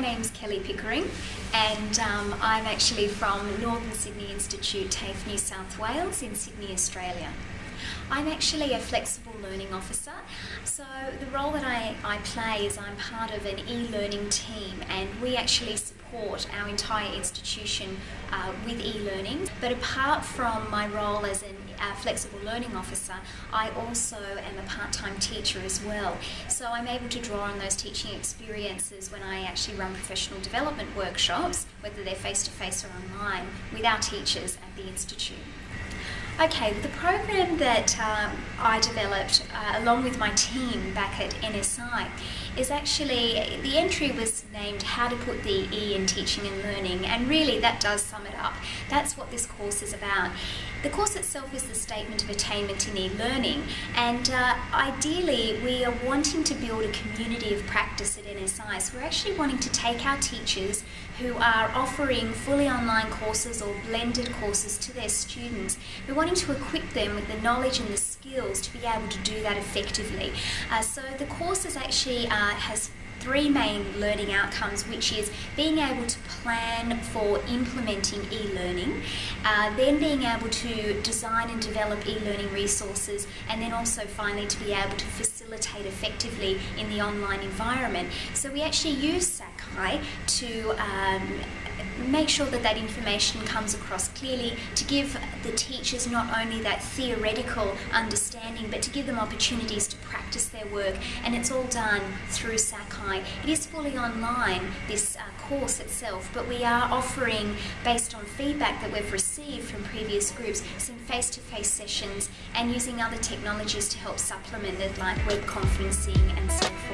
name's Kelly Pickering, and um, I'm actually from Northern Sydney Institute, TAFE, New South Wales, in Sydney, Australia. I'm actually a flexible learning officer, so the role that I, I play is I'm part of an e-learning team and we actually support our entire institution uh, with e-learning. But apart from my role as an uh, flexible learning officer, I also am a part-time teacher as well. So I'm able to draw on those teaching experiences when I actually run professional development workshops, whether they're face-to-face -face or online, with our teachers at the Institute. Okay, the program that um, I developed uh, along with my team back at NSI is actually, the entry was named How to Put the E in Teaching and Learning and really that does sum it up. That's what this course is about. The course itself is the statement of attainment in e-learning and uh, ideally we are wanting to build a community of practice at NSI. So we're actually wanting to take our teachers who are offering fully online courses or blended courses to their students. We're wanting to equip them with the knowledge and the skills to be able to do that effectively. Uh, so the course is actually uh, has three main learning outcomes, which is being able to plan for implementing e-learning, uh, then being able to design and develop e-learning resources, and then also finally to be able to facilitate effectively in the online environment. So we actually use Sakai to um, make sure that that information comes across clearly to give the teachers not only that theoretical understanding but to give them opportunities to practice their work and it's all done through Sakai. It is fully online, this uh, course itself, but we are offering, based on feedback that we've received from previous groups, some face-to-face -face sessions and using other technologies to help supplement it like web conferencing and so forth.